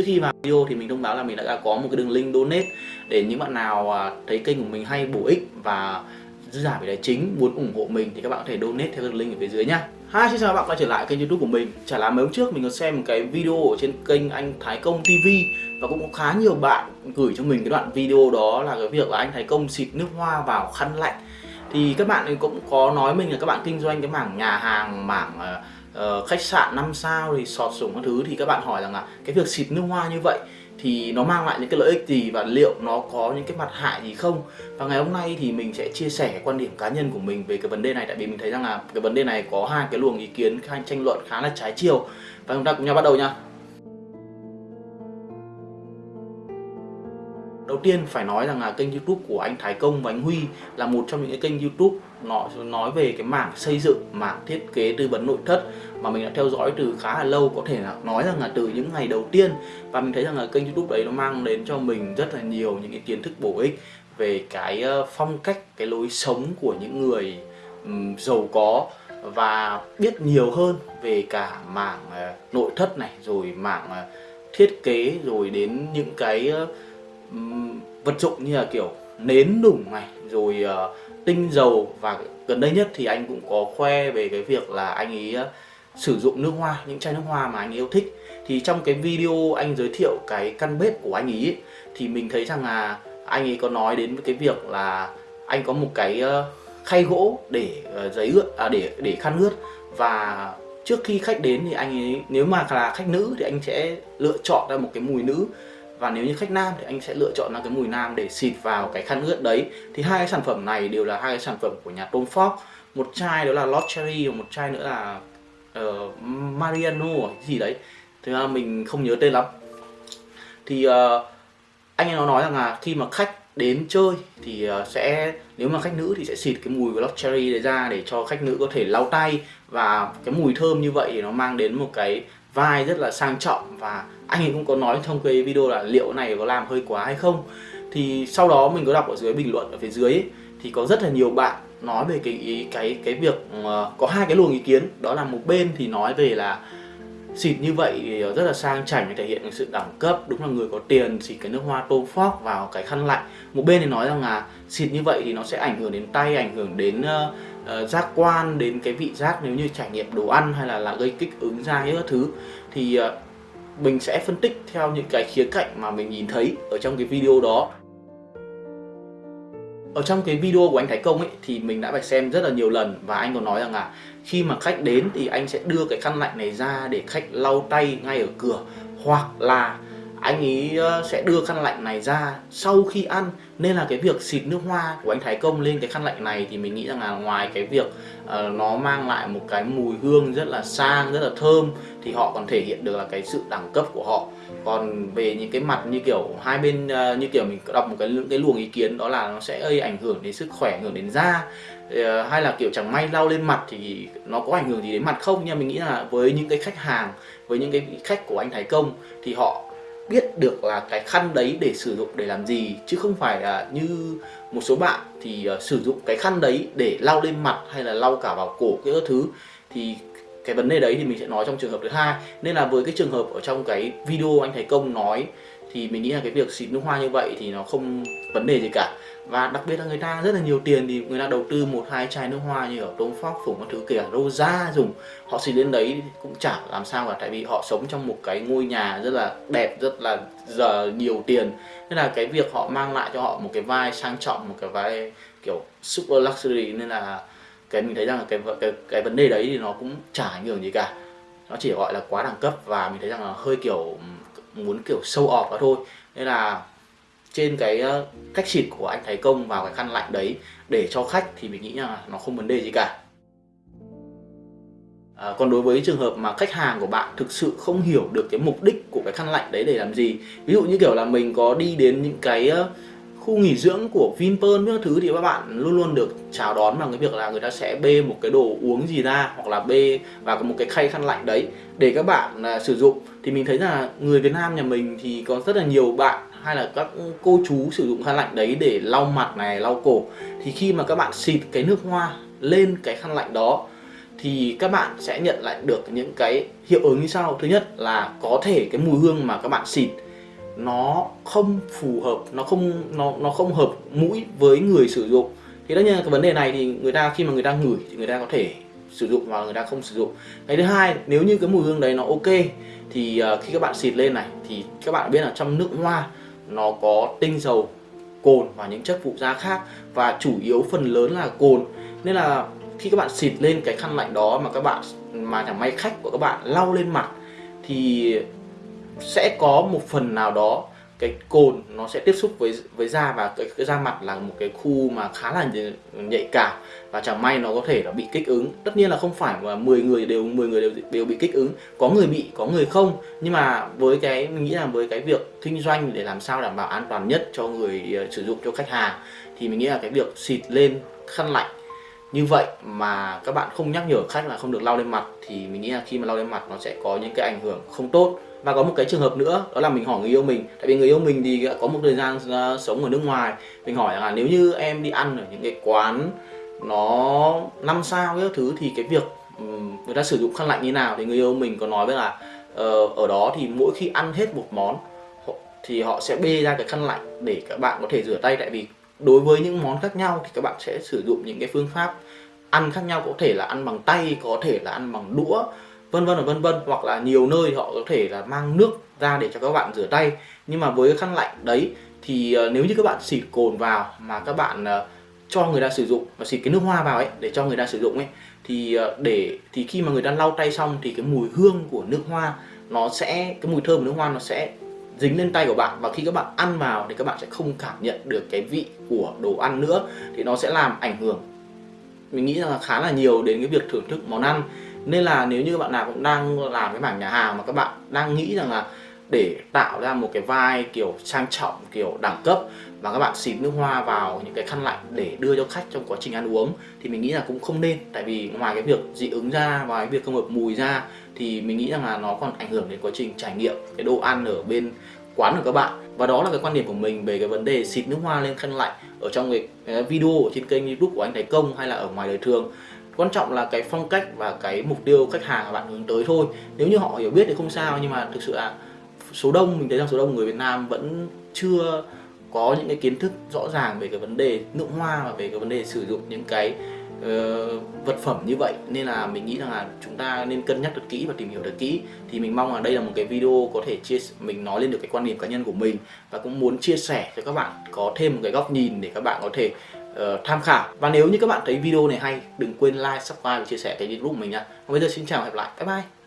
trước khi vào video thì mình thông báo là mình đã có một cái đường link donate để những bạn nào à, thấy kênh của mình hay bổ ích và dư giả về tài chính muốn ủng hộ mình thì các bạn có thể donate theo đường link ở phía dưới nhá. Hi, xin chào các bạn quay trở lại kênh youtube của mình. Chả là mấy hôm trước mình có xem một cái video ở trên kênh anh Thái Công TV Và cũng có khá nhiều bạn gửi cho mình cái đoạn video đó là cái việc là anh Thái Công xịt nước hoa vào khăn lạnh. Thì các bạn cũng có nói mình là các bạn kinh doanh cái mảng nhà hàng, mảng uh, Ờ, khách sạn 5 sao thì sọt sủng các thứ Thì các bạn hỏi rằng là cái việc xịt nước hoa như vậy thì nó mang lại những cái lợi ích gì và liệu nó có những cái mặt hại gì không? Và ngày hôm nay thì mình sẽ chia sẻ quan điểm cá nhân của mình về cái vấn đề này, tại vì mình thấy rằng là cái vấn đề này có hai cái luồng ý kiến, hai tranh luận khá là trái chiều. Và chúng ta cùng nhau bắt đầu nha. Đầu tiên phải nói rằng là kênh youtube của anh Thái Công và anh Huy là một trong những cái kênh youtube nó nói về cái mảng xây dựng, mảng thiết kế tư vấn nội thất mà mình đã theo dõi từ khá là lâu có thể là nói rằng là từ những ngày đầu tiên. Và mình thấy rằng là kênh youtube đấy nó mang đến cho mình rất là nhiều những cái kiến thức bổ ích về cái ờ, phong cách, cái lối sống của những người um, giàu có và biết nhiều hơn về cả mảng uh, nội thất này rồi mảng uh, thiết kế rồi đến những cái uh, vật dụng như là kiểu nến đủng này rồi uh, tinh dầu và gần đây nhất thì anh cũng có khoe về cái việc là anh ấy uh, sử dụng nước hoa những chai nước hoa mà anh yêu thích. Thì trong cái video anh giới thiệu cái căn bếp của anh ấy thì mình thấy rằng là anh ấy có nói đến cái việc là anh có một cái uh, khay gỗ để uh, giấy ướt à, để để khăn ướt. Và trước khi khách đến thì anh ấy nếu mà là khách nữ thì anh sẽ lựa chọn ra một cái mùi nữ và nếu như khách nam thì anh sẽ lựa chọn là cái mùi nam để xịt vào cái khăn ướt đấy. Thì hai cái sản phẩm này đều là hai cái sản phẩm của nhà Tom Ford. Một chai đó là Lord Cherry và một chai nữa là uh, Mariano gì đấy. Thì ra mình không nhớ tên lắm. Thì uh, anh ấy nó nói rằng là khi mà khách đến chơi thì uh, sẽ nếu mà khách nữ thì sẽ xịt cái mùi Lost Cherry đấy ra để cho khách nữ có thể lau tay. Và cái mùi thơm như vậy thì nó mang đến một cái vai rất là sang trọng và anh ấy cũng có nói trong cái video là liệu này có làm hơi quá hay không. Thì sau đó mình có đọc ở dưới bình luận ở phía dưới ấy, thì có rất là nhiều bạn nói về cái cái cái việc uh, có hai cái luồng ý kiến. Đó là một bên thì nói về là xịt như vậy thì rất là sang chảnh thể hiện sự đẳng cấp đúng là người có tiền xịt cái nước hoa tô phóc vào cái khăn lạnh. Một bên thì nói rằng là xịt như vậy thì nó sẽ ảnh hưởng đến tay ảnh hưởng đến uh, uh, giác quan đến cái vị giác nếu như trải nghiệm đồ ăn hay là là gây kích ứng da các thứ. Thì uh, mình sẽ phân tích theo những cái khía cạnh mà mình nhìn thấy ở trong cái video đó. Ở trong cái video của anh Thái Công ấy, thì mình đã phải xem rất là nhiều lần và anh còn nói rằng là khi mà khách đến thì anh sẽ đưa cái khăn lạnh này ra để khách lau tay ngay ở cửa hoặc là anh ấy ờ, sẽ đưa khăn lạnh này ra. Sau khi ăn nên là cái việc xịt nước hoa của anh Thái Công lên cái khăn lạnh này thì mình nghĩ rằng là ngoài cái việc uh, nó mang lại một cái mùi hương rất là sang rất là thơm thì họ còn thể hiện được là cái sự đẳng cấp của họ. Còn về những cái mặt như kiểu hai bên uh, như kiểu mình đọc một cái cái luồng ý kiến đó là nó sẽ gây ảnh hưởng đến sức khỏe ảnh hưởng đến da uh, hay là kiểu chẳng may lau lên mặt thì nó có ảnh hưởng gì đến mặt không? Nhưng mình nghĩ là với những cái khách hàng với những cái khách của anh Thái Công thì họ biết được là cái khăn đấy để sử dụng để làm gì chứ không phải là như một số bạn thì uh, sử dụng cái khăn đấy để lau lên mặt hay là lau cả vào cổ cái thứ. Thì cái vấn đề đấy thì mình sẽ nói trong trường hợp thứ hai. Nên là với cái trường hợp ở trong cái video anh thầy công nói, thì mình nghĩ là cái việc xịt nước hoa như vậy thì nó không vấn đề gì cả. Và đặc biệt là người ta rất là nhiều tiền thì người ta đầu tư một, hai chai nước hoa như ở Tom Ford phủng các thứ kể cả Rosa dùng. Họ xịt lên đấy cũng chả làm sao cả, tại vì họ sống trong một cái ngôi nhà rất là đẹp, rất là giờ nhiều tiền. Nên là cái việc họ mang lại cho họ một cái vai sang trọng, một cái vai kiểu super luxury, nên là cái mình thấy rằng là cái cái cái vấn đề đấy thì nó cũng chả ảnh hưởng gì cả. Nó chỉ gọi là quá đẳng cấp và mình thấy rằng là hơi kiểu muốn kiểu sâu ọp đó thôi. Nên là trên cái cách xịt của anh Thái Công vào cái khăn lạnh đấy để cho khách thì mình nghĩ là nó không vấn đề gì cả. À, còn đối với trường hợp mà khách hàng của bạn thực sự không hiểu được cái mục đích của cái khăn lạnh đấy để làm gì ví dụ như kiểu là mình có đi đến những cái khu nghỉ dưỡng của Vinpearl các thứ thì các bạn luôn luôn được chào đón bằng cái việc là người ta sẽ bê một cái đồ uống gì ra hoặc là bê vào một cái khay khăn lạnh đấy để các bạn uh, sử dụng. Thì mình thấy là người Việt Nam nhà mình thì có rất là nhiều bạn hay là các cô chú sử dụng khăn lạnh đấy để lau mặt này lau cổ. Thì khi mà các bạn xịt cái nước hoa lên cái khăn lạnh đó thì các bạn sẽ nhận lại được những cái hiệu ứng như sau. Thứ nhất là có thể cái mùi hương mà các bạn xịt nó không phù hợp nó không nó nó không hợp mũi với người sử dụng. Thì tất nhiên cái vấn đề này thì người ta khi mà người ta ngửi thì người ta có thể sử dụng và người ta không sử dụng. Cái thứ hai nếu như cái mùi hương đấy nó ok thì uh, khi các bạn xịt lên này thì các bạn biết là trong nước hoa nó có tinh dầu cồn và những chất phụ gia khác và chủ yếu phần lớn là cồn. Nên là khi các bạn xịt lên cái khăn lạnh đó mà các bạn mà chẳng may khách của các bạn lau lên mặt thì sẽ có một phần nào đó cái cồn nó sẽ tiếp xúc với với da và cái, cái da mặt là một cái khu mà khá là nhạy cảm. Và chẳng may nó có thể là bị kích ứng. Tất nhiên là không phải mà 10 người đều 10 người đều đều bị kích ứng. Có người bị có người không. Nhưng mà với cái mình nghĩ là với cái việc kinh doanh để làm sao đảm bảo an toàn nhất cho người uh, sử dụng cho khách hàng thì mình nghĩ là cái việc xịt lên khăn lạnh như vậy mà các bạn không nhắc nhở khách là không được lau lên mặt thì mình nghĩ là khi mà lau lên mặt nó sẽ có những cái ảnh hưởng không tốt và có một cái trường hợp nữa, đó là mình hỏi người yêu mình. Tại vì người yêu mình thì có một thời gian ờ, sống ở nước ngoài. Mình hỏi là nếu như em đi ăn ở những cái quán nó năm sao các thứ thì cái việc người ta sử dụng khăn lạnh như nào thì người yêu mình có nói với là ờ, ở đó thì mỗi khi ăn hết một món thì họ sẽ bê ra cái khăn lạnh để các bạn có thể rửa tay. Tại vì đối với những món khác nhau thì các bạn sẽ sử dụng những cái phương pháp ăn khác nhau. Có thể là ăn bằng tay, có thể là ăn bằng đũa vân vân và vân vân, hoặc là nhiều nơi họ có thể là mang nước ra để cho các bạn rửa tay. Nhưng mà với cái khăn lạnh đấy thì ờ, nếu như các bạn xịt cồn vào mà các bạn ờ, cho người ta sử dụng và xịt cái nước hoa vào ấy, để cho người ta sử dụng ấy, thì ờ, để, thì khi mà người ta lau tay xong thì cái mùi hương của nước hoa nó sẽ, cái mùi thơm của nước hoa nó sẽ dính lên tay của bạn. Và khi các bạn ăn vào thì các bạn sẽ không cảm nhận được cái vị của đồ ăn nữa, thì nó sẽ làm ảnh hưởng. Mình nghĩ là khá là nhiều đến cái việc thưởng thức món ăn nên là nếu như bạn nào cũng đang làm cái mảng nhà hàng mà các bạn đang nghĩ rằng là để tạo ra một cái vai kiểu sang trọng, kiểu đẳng cấp và các bạn xịt nước hoa vào những cái khăn lạnh để đưa cho khách trong quá trình ăn uống thì mình nghĩ là cũng không nên. Tại vì ngoài cái việc dị ứng ra và cái việc không hợp mùi ra thì mình nghĩ rằng là nó còn ảnh hưởng đến quá trình trải nghiệm, cái đồ ăn ở bên quán của các bạn. Và đó là cái quan điểm của mình về cái vấn đề xịt nước hoa lên khăn lạnh ở trong cái video ở trên kênh youtube của anh Thái Công hay là ở ngoài đời thường quan trọng là cái phong cách và cái mục tiêu khách hàng mà bạn hướng tới thôi. Nếu như họ hiểu biết thì không sao nhưng mà thực sự là số đông mình thấy rằng số đông người Việt Nam vẫn chưa có những cái kiến thức rõ ràng về cái vấn đề nước hoa và về cái vấn đề sử dụng những cái uh, vật phẩm như vậy. Nên là mình nghĩ rằng là chúng ta nên cân nhắc thật kỹ và tìm hiểu thật kỹ. Thì mình mong là đây là một cái video có thể chia mình nói lên được cái quan điểm cá nhân của mình và cũng muốn chia sẻ cho các bạn có thêm một cái góc nhìn để các bạn có thể uh, tham khảo và nếu như các bạn thấy video này hay đừng quên like, subscribe và chia sẻ cái youtube của mình nha. Còn bây giờ xin chào và hẹn gặp lại. Bye bye.